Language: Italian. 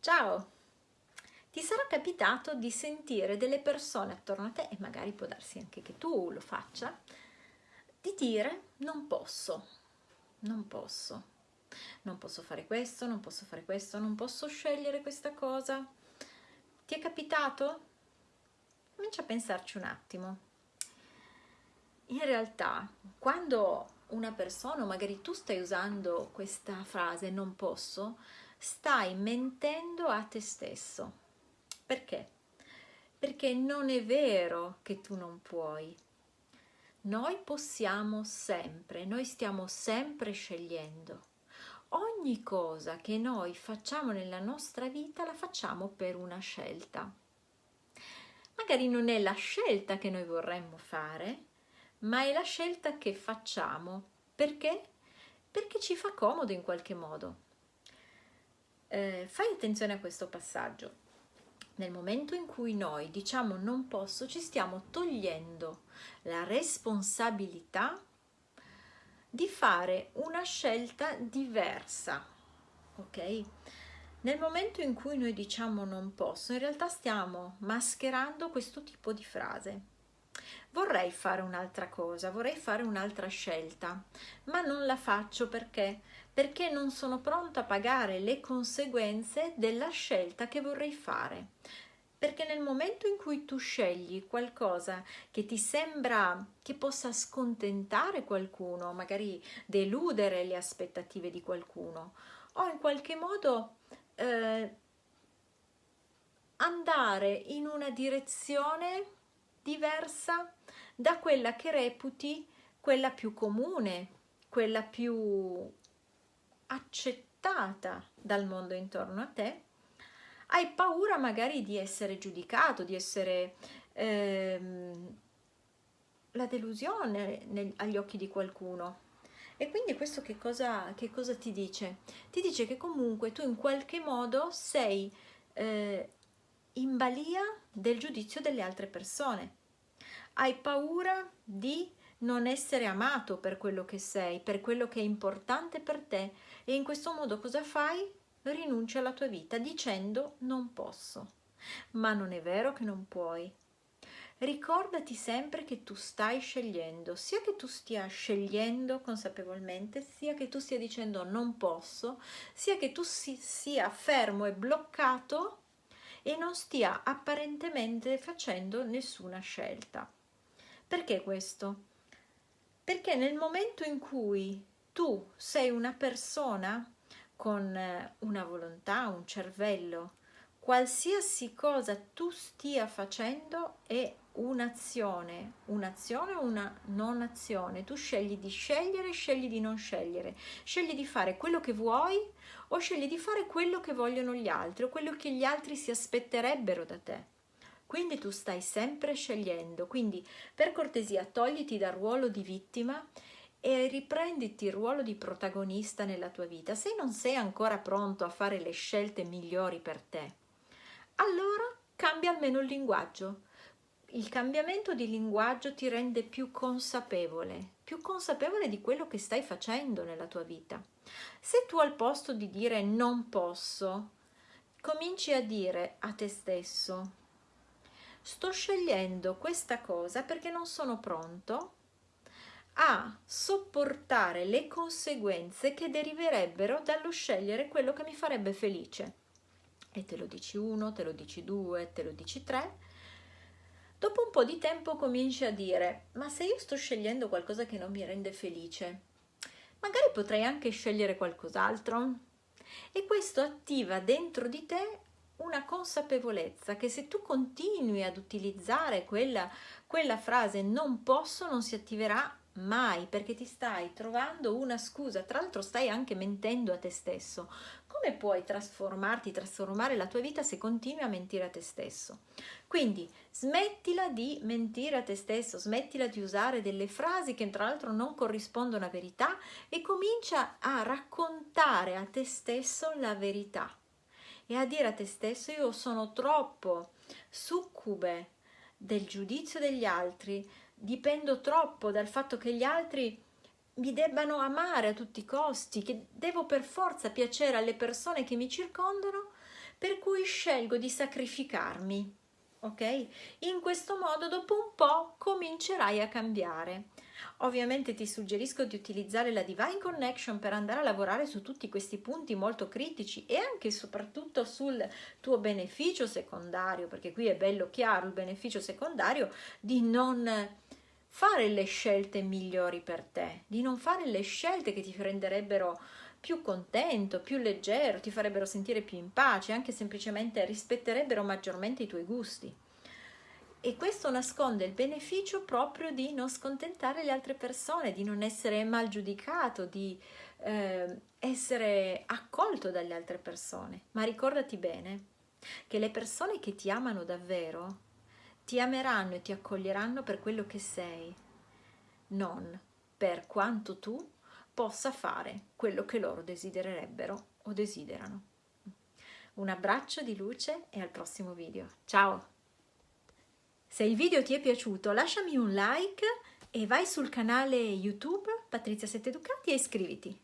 Ciao! Ti sarà capitato di sentire delle persone attorno a te, e magari può darsi anche che tu lo faccia, di dire non posso, non posso, non posso fare questo, non posso fare questo, non posso scegliere questa cosa. Ti è capitato? Comincia a pensarci un attimo. In realtà, quando una persona, o magari tu stai usando questa frase non posso, stai mentendo a te stesso. Perché? Perché non è vero che tu non puoi. Noi possiamo sempre, noi stiamo sempre scegliendo. Ogni cosa che noi facciamo nella nostra vita la facciamo per una scelta. Magari non è la scelta che noi vorremmo fare, ma è la scelta che facciamo. Perché? Perché ci fa comodo in qualche modo eh, fai attenzione a questo passaggio. Nel momento in cui noi diciamo non posso, ci stiamo togliendo la responsabilità di fare una scelta diversa, ok? Nel momento in cui noi diciamo non posso, in realtà stiamo mascherando questo tipo di frase. Vorrei fare un'altra cosa, vorrei fare un'altra scelta, ma non la faccio perché perché non sono pronta a pagare le conseguenze della scelta che vorrei fare. Perché nel momento in cui tu scegli qualcosa che ti sembra che possa scontentare qualcuno, magari deludere le aspettative di qualcuno, o in qualche modo eh, andare in una direzione diversa da quella che reputi quella più comune, quella più accettata dal mondo intorno a te, hai paura magari di essere giudicato, di essere ehm, la delusione nel, agli occhi di qualcuno. E quindi questo che cosa, che cosa, ti dice? Ti dice che comunque tu in qualche modo sei eh, in balia del giudizio delle altre persone. Hai paura di non essere amato per quello che sei, per quello che è importante per te e in questo modo cosa fai? Rinunci alla tua vita dicendo non posso. Ma non è vero che non puoi. Ricordati sempre che tu stai scegliendo, sia che tu stia scegliendo consapevolmente, sia che tu stia dicendo non posso, sia che tu si, sia fermo e bloccato e non stia apparentemente facendo nessuna scelta. Perché questo? perché nel momento in cui tu sei una persona con eh, una volontà, un cervello, qualsiasi cosa tu stia facendo è un'azione, un'azione o una non azione. Tu scegli di scegliere, scegli di non scegliere, scegli di fare quello che vuoi o scegli di fare quello che vogliono gli altri o quello che gli altri si aspetterebbero da te quindi tu stai sempre scegliendo, quindi per cortesia togliti dal ruolo di vittima e riprenditi il ruolo di protagonista nella tua vita. Se non sei ancora pronto a fare le scelte migliori per te, allora cambia almeno il linguaggio. Il cambiamento di linguaggio ti rende più consapevole, più consapevole di quello che stai facendo nella tua vita. Se tu al posto di dire non posso, cominci a dire a te stesso sto scegliendo questa cosa perché non sono pronto a sopportare le conseguenze che deriverebbero dallo scegliere quello che mi farebbe felice. E te lo dici uno, te lo dici due, te lo dici tre. Dopo un po' di tempo cominci a dire, ma se io sto scegliendo qualcosa che non mi rende felice, magari potrei anche scegliere qualcos'altro. E questo attiva dentro di te una consapevolezza che se tu continui ad utilizzare quella, quella frase non posso non si attiverà mai perché ti stai trovando una scusa, tra l'altro stai anche mentendo a te stesso. Come puoi trasformarti, trasformare la tua vita se continui a mentire a te stesso? Quindi smettila di mentire a te stesso, smettila di usare delle frasi che tra l'altro non corrispondono a verità e comincia a raccontare a te stesso la verità e a dire a te stesso io sono troppo succube del giudizio degli altri, dipendo troppo dal fatto che gli altri mi debbano amare a tutti i costi, che devo per forza piacere alle persone che mi circondano per cui scelgo di sacrificarmi, ok? In questo modo dopo un po' comincerai a cambiare. Ovviamente ti suggerisco di utilizzare la Divine Connection per andare a lavorare su tutti questi punti molto critici e anche e soprattutto sul tuo beneficio secondario, perché qui è bello chiaro il beneficio secondario di non fare le scelte migliori per te, di non fare le scelte che ti renderebbero più contento, più leggero, ti farebbero sentire più in pace, anche semplicemente rispetterebbero maggiormente i tuoi gusti. E questo nasconde il beneficio proprio di non scontentare le altre persone, di non essere mal giudicato, di eh, essere accolto dalle altre persone. Ma ricordati bene che le persone che ti amano davvero ti ameranno e ti accoglieranno per quello che sei, non per quanto tu possa fare quello che loro desidererebbero o desiderano. Un abbraccio di luce e al prossimo video. Ciao! Se il video ti è piaciuto lasciami un like e vai sul canale YouTube Patrizia Sette Ducati e iscriviti.